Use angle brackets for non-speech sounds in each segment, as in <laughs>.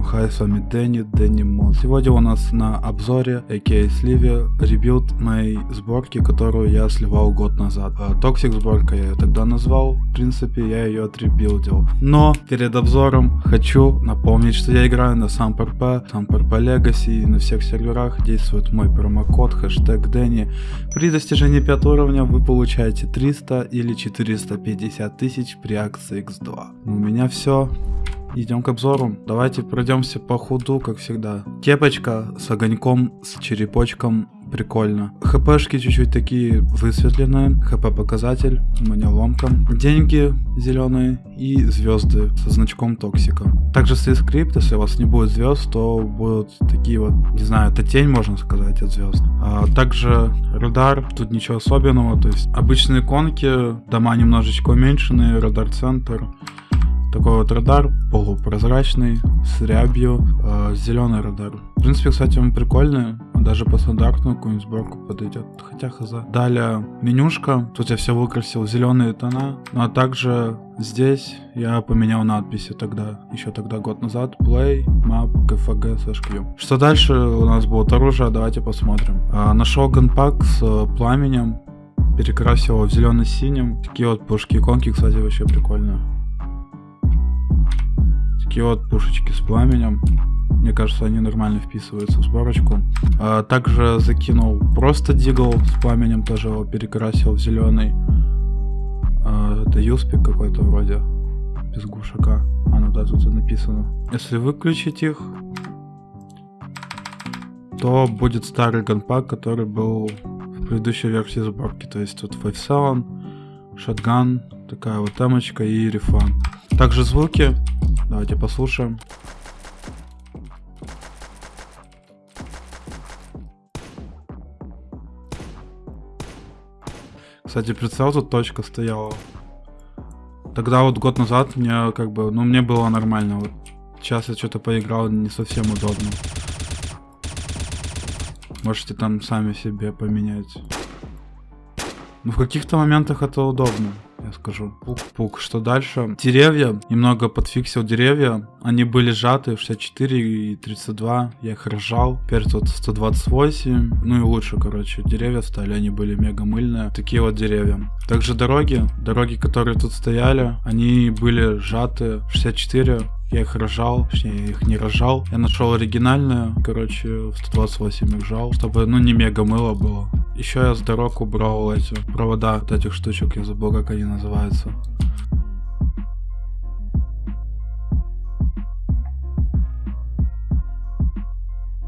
Всем хай, с вами Дэнни, Дэнни Мод. Сегодня у нас на обзоре, a.k.a. сливе, rebuild моей сборки, которую я сливал год назад. Toxic сборка я ее тогда назвал, в принципе я ее отребилдил. Но перед обзором хочу напомнить, что я играю на SAMP RP, SAMP RP Legacy, на всех серверах действует мой промокод, хэштег Дэнни. При достижении 5 уровня вы получаете 300 или 450 тысяч при акции X2. У меня все. Идем к обзору. Давайте пройдемся по худу, как всегда. Кепочка с огоньком, с черепочком. Прикольно. ХПшки чуть-чуть такие высветленные. ХП показатель. У меня ломка. Деньги зеленые и звезды со значком токсика. Также стоит скрипт, если у вас не будет звезд, то будут такие вот, не знаю, это тень, можно сказать, от звезд. А также радар, тут ничего особенного, то есть обычные иконки, дома немножечко уменьшенные, радар-центр. Такой вот радар, полупрозрачный, с рябью, э, зеленый радар. В принципе, кстати, он прикольный, даже по стандартную какую-нибудь сборку подойдет, хотя хз. Далее менюшка, тут я все выкрасил зеленые тона, ну а также здесь я поменял надписи тогда, еще тогда год назад, play, map, kfg, slash q. Что дальше у нас будет оружие, давайте посмотрим. А, нашел ганпак с э, пламенем, перекрасил его в зеленый-синим. Такие вот пушки иконки, кстати, вообще прикольные. Такие вот пушечки с пламенем. Мне кажется, они нормально вписываются в сборочку. А, также закинул просто дигл с пламенем, тоже его перекрасил в зеленый. А, это юспик какой-то вроде. Без глушака. А, ну да, тут написано. Если выключить их, то будет старый ганпак, который был в предыдущей версии сборки. То есть тут 5 шотган, такая вот темочка и рефан. Также звуки Давайте послушаем. Кстати, прицел тут точка стояла. Тогда вот год назад мне как бы, ну мне было нормально. Вот сейчас я что-то поиграл, не совсем удобно. Можете там сами себе поменять. Ну в каких-то моментах это удобно я скажу. Пук-пук. Что дальше? Деревья. Немного подфиксил деревья. Они были сжаты 64 и 32. Я их разжал. Теперь тут 128. Ну и лучше, короче. Деревья стали. Они были мега мыльные. Такие вот деревья. Также дороги. Дороги, которые тут стояли, они были сжаты 64 я их рожал, точнее, я их не рожал. Я нашел оригинальную, короче, в 128 их жал, чтобы, ну, не мега мыло было. Еще я с дорог убрал эти провода от этих штучек, я забыл, как они называются.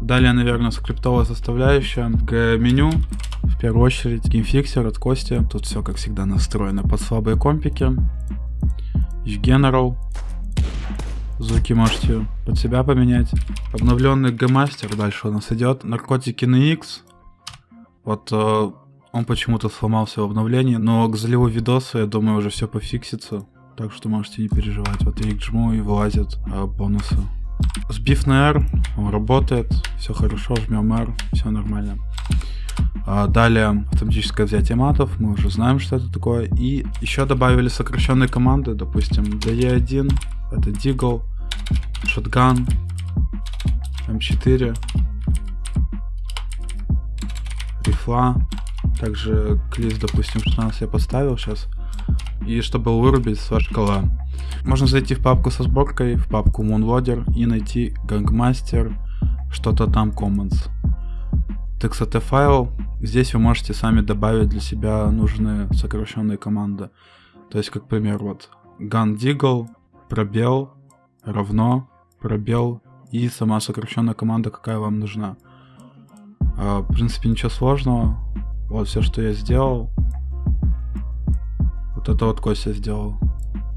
Далее, наверное, скриптовая составляющая. К меню, в первую очередь, геймфиксер от Кости. Тут все, как всегда, настроено под слабые компики. General, Звуки можете под себя поменять. Обновленный G-Master дальше у нас идет. Наркотики на X. Вот э, он почему-то сломался в обновлении, но к заливу видоса, я думаю, уже все пофиксится. Так что можете не переживать. Вот я их жму и вылазят э, бонусы. Сбив на R, он работает, все хорошо, жмем R, все нормально. А далее автоматическое взятие матов, мы уже знаем, что это такое. И еще добавили сокращенные команды, допустим, DE1, это Deagle, Shotgun, M4, рифла. Также клист, допустим, 16 я поставил сейчас. И чтобы вырубить с шкала. Можно зайти в папку со сборкой, в папку Moonloader и найти Gangmaster, что-то там Commons. TXT файл. Здесь вы можете сами добавить для себя нужные сокращенные команды. То есть, как пример, вот gun deagle, пробел, равно, пробел и сама сокращенная команда, какая вам нужна. А, в принципе, ничего сложного. Вот все, что я сделал. Вот это вот Костя сделал.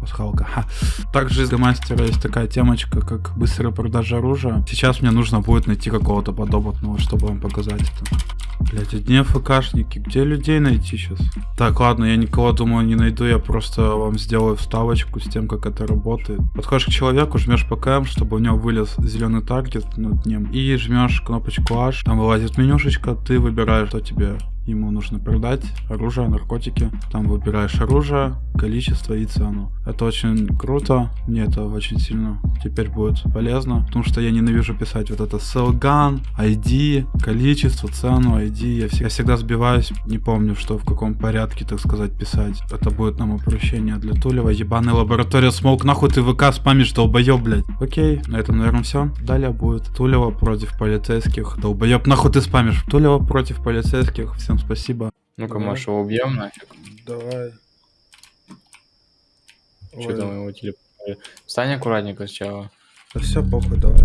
Пасхалка. Ха. Также из мастера есть такая темочка, как быстрая продажа оружия. Сейчас мне нужно будет найти какого-то подопытного, чтобы вам показать это. Блять, одни АФКшники. Где людей найти сейчас? Так, ладно, я никого, думаю, не найду. Я просто вам сделаю вставочку с тем, как это работает. Подходишь к человеку, жмешь ПКМ, чтобы у него вылез зеленый таргет над ним. И жмешь кнопочку H. Там вылазит менюшечка, ты выбираешь, что тебе ему нужно продать оружие, наркотики. Там выбираешь оружие, количество и цену. Это очень круто, мне это очень сильно теперь будет полезно, потому что я ненавижу писать вот это селган, ID, количество, цену, ID. Я, вс- я всегда сбиваюсь, не помню, что в каком порядке, так сказать, писать. Это будет нам упрощение для Тулева. Ебаная лаборатория смолк, нахуй ты ВК спамишь, долбоеб, блядь. Окей, на этом, наверное, все. Далее будет Тулева против полицейских. Долбоеб, нахуй ты спамишь. Тулева против полицейских. Всем спасибо. Ну-ка, Давай. Машу, убьем нафиг. Давай. Что там его телефон? Встань аккуратненько сначала. Да все, похуй, давай.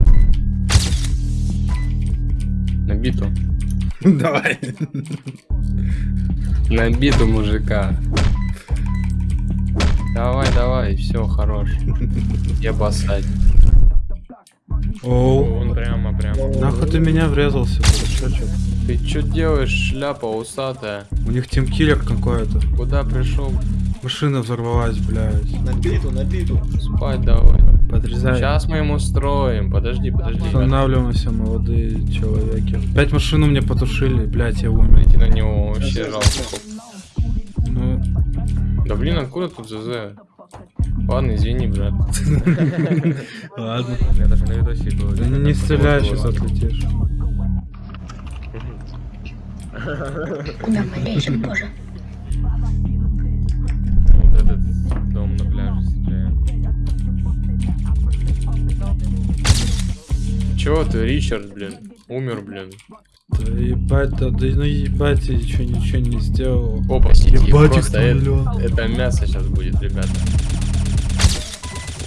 На биту. <laughs> Давай. На биту мужика. Давай, давай, все, хорош. Я басать. Оу. Он прямо, прямо. Нахуй ты меня врезался, дурачочек. Ты что делаешь, шляпа усатая? У них тимкиллер какой-то. Куда пришел? Машина взорвалась, блядь. На биту, на биту. Спать давай. Подрезай. Сейчас мы ему строим. Подожди, подожди. Останавливаемся, молодые человеки. Пять машину мне потушили, блядь, я умер. Смотрите на него вообще жалко. Ну, Да блин, откуда тут ЗЗ? Ладно, извини, брат. <laughs> ладно. Я даже на видосе был. Да не, стреляй, сейчас отлетишь. Куда мы лезем, боже? Вот этот дом на пляже стреляет. Чего ты, Ричард, блин? Умер, блин. Да ебать, да, да ну ебать, я ничего, ничего не сделал. Опа, сиди, Ебать, просто это, это мясо сейчас будет, ребята.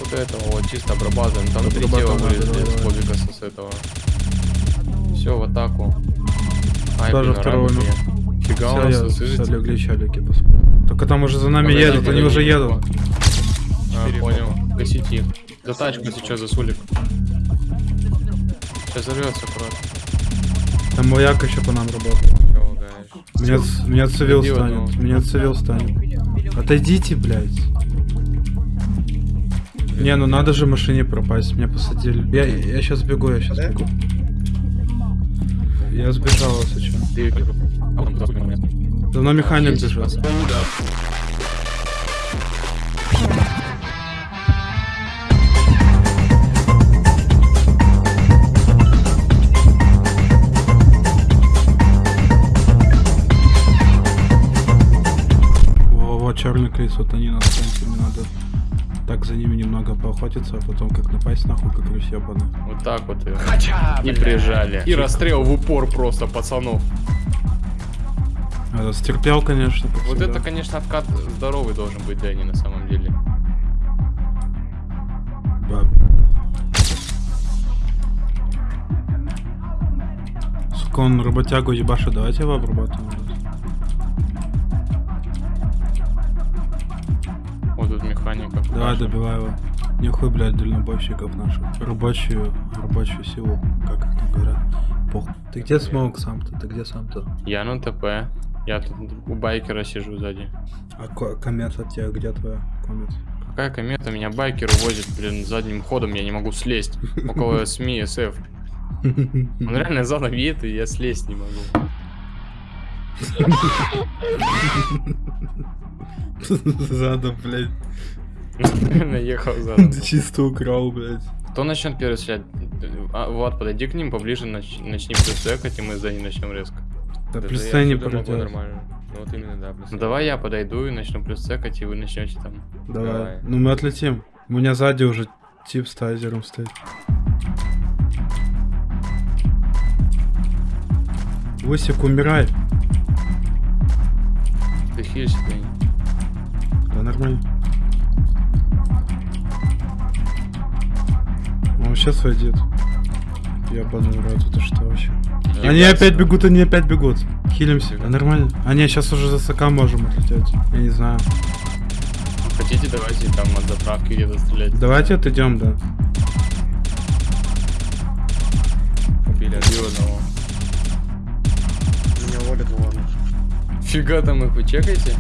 Вот этого вот чисто обрабатываем. Там три тела вылезли с с с этого. Все, в атаку. Тоже блин, второго мне. Фига у нас все слышите? легли поспать. Только там уже за нами едут, они уже едут. А, понял. Гасите их. За тачку сейчас, за сулик. Сейчас взорвется аккуратно. Там маяк еще по нам работает. Меня, меня цивил Иди станет, одного. меня цивил станет. Отойдите, блядь. Не, ну надо же машине пропасть, меня посадили. Я, я сейчас бегу, я сейчас бегу. Я сбежал, если чё. Ты мной механик во, черный крис, вот они на поохотиться, а потом как напасть нахуй, как ебаный. Вот так вот и, и прижали. И расстрел в упор просто пацанов. А, Стерпел, конечно, Вот всегда. это, конечно, откат здоровый должен быть Дэнни на самом деле. Да. Сука, он работягу ебашит, давайте его обрабатываем. Вот тут механика. Давай добивай его. Нихуй, блядь, дальнобойщиков наших. Рабочую, рабочую силу, как это говорят. Похуй. Ты где смог сам-то? Ты где сам-то? Я на ТП. Я тут у байкера сижу сзади. А комета тебе где твоя комета? Какая комета? Меня байкер увозит, блин, задним ходом, я не могу слезть. Около <laughs> СМИ, СФ. Он реально задом едет, и я слезть не могу. <laughs> Задом, блядь. Реально ехал. Ты чисто украл, блядь. Кто начнет первый стрелять? А, Влад, подойди к ним поближе, нач- начни плюсекать, и мы за ним начнем резко. Да Да плюс я не пройдет. нормально. Ну вот именно, да, плюс. Ну давай я подойду и начну плюсекать, и вы начнете там. Давай. Давай. Ну мы отлетим. У меня сзади уже тип с тайзером стоит. Высик, умирай. Ты хилишься, Дэнни. Да нормально. Он сейчас войдет. Ебаный рот, это что вообще? Они Ебать, опять бегут, они опять бегут. Хилимся. Да нормально. А не, сейчас уже за СК можем отлететь. Я не знаю. Хотите, давайте там от заправки где-то стрелять. Давайте отойдем, да. Убили Убил одного. Меня волят, ну ладно. Фига там их вы чекаете?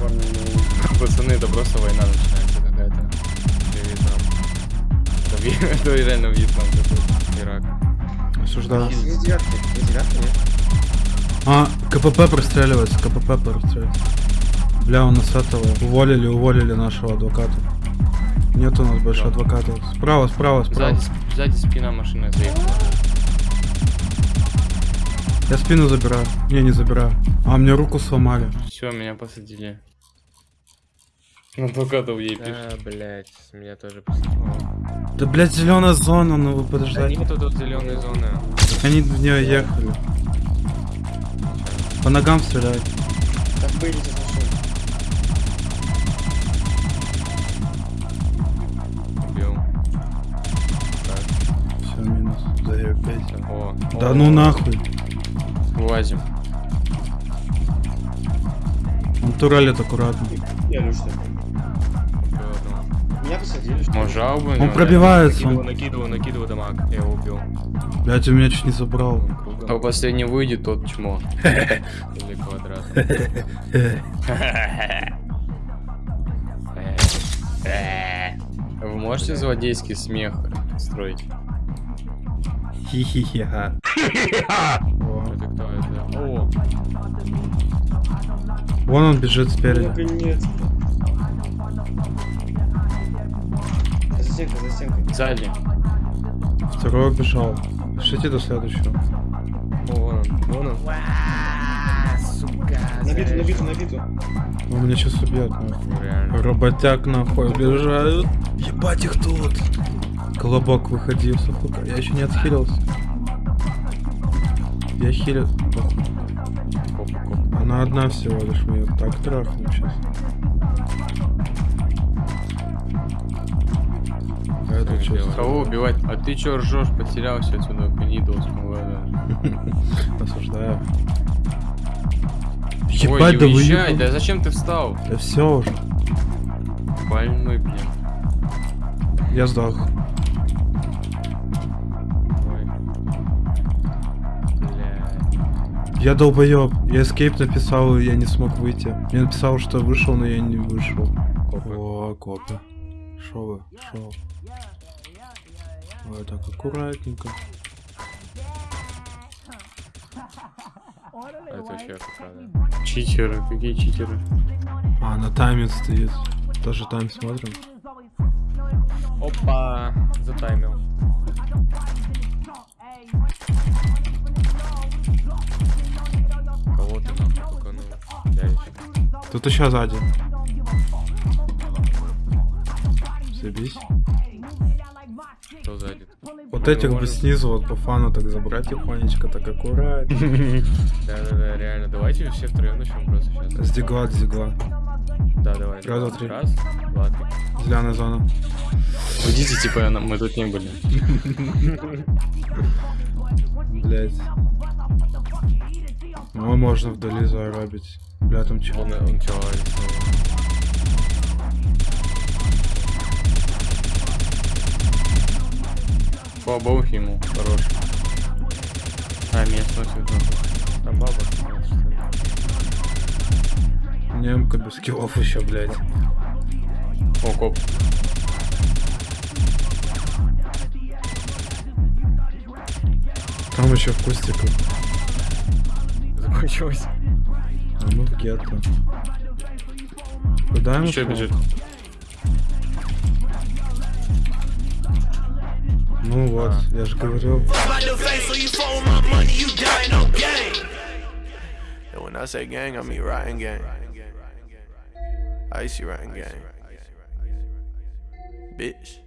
Парни, ну... Пацаны, это просто война начинается <laughs> Это, реально Вьетнам. Ирак. Осуждаю. Есть девятки, есть девятки, нет? А, КПП простреливается, КПП простреливается. Бля, у нас этого уволили, уволили нашего адвоката. Нет у нас больше Да. адвоката. Справа, справа, справа. Сзади, сзади спина машины заехала. Я спину забираю. Не, не забираю. А, мне руку сломали. Все, меня посадили. Адвокатов ей пишет. А, блять, меня тоже посадили. Да, блядь, зеленая зона, ну вы Да подождите. нету тут зеленой зоны. Они в нее ехали. По ногам стреляют. Так вылезет машина. Убил. Так, Все, минус. Даю 5. о. Да о, ну нахуй. Вылазим. Он турелит аккуратно. Я Люш так. Убил жалобы? Он пробивается. Накидываю, накидываю, накидываю дамаг. Я его убил. Блядь, он меня чуть не забрал. Кругом. последний выйдет, тот чмо. Или квадрат. Вы можете злодейский смех строить? Хи-хи-хи-ха. Это кто это? О, Вон он бежит спереди. Наконец. Стенкой, за стенкой. Сзади. Второй убежал. Пишите до следующего. о, вон он, вон он. Сука. Набиту, набиту, набиту. Он меня сейчас убьет. нахуй. Реально. Работяг нахуй убежают. Ебать их тут. Колобок выходи, сука. Я еще не отхилился. Я коп. Она одна всего лишь, мы ее так трахнем сейчас. Это что? делай. Кого убивать? А ты чё ржешь? Потерялся отсюда, канидол смываю. Осуждаю. Ой, Ебать, не да уезжай, да зачем ты встал? Да все уже. Больной, блин. Я сдох. Ой. Я долбоеб. Я escape написал, и я не смог выйти. Я написал, что вышел, но я не вышел. Копы. О, копы. Шо вы? Шо? Ой, так аккуратненько. Это вообще правда. Читеры, какие читеры? А, на тайме стоит. Тоже тайм смотрим. Опа, затаймил. Кого ты? Блядь. Тут еще сзади. Забись. Кто сзади? Вот Ну, этих бы снизу вот по фану так забрать тихонечко, так аккуратно. Да-да-да, реально. Давайте все втроем начнем просто сейчас. С дигла, с дигла. Да, давай. Раз, два, три. Раз, два, три. Зеленая зона. Уйдите, типа, мы тут не были. Блять. Ну, можно вдали заробить. Бля, там чего? Он, он чё, По богу ему, хорош. А, меня сносит. там баба. Немка без скиллов еще, блять. О, коп. Там еще в кустиках. Закончилось. А мы в гетто. Куда ему Еще бежит. Ну вот, я же говорил. About the face, so you phone my money, you dying on game. And when I say gang, I mean riding gang. Icy riding gang. Bitch.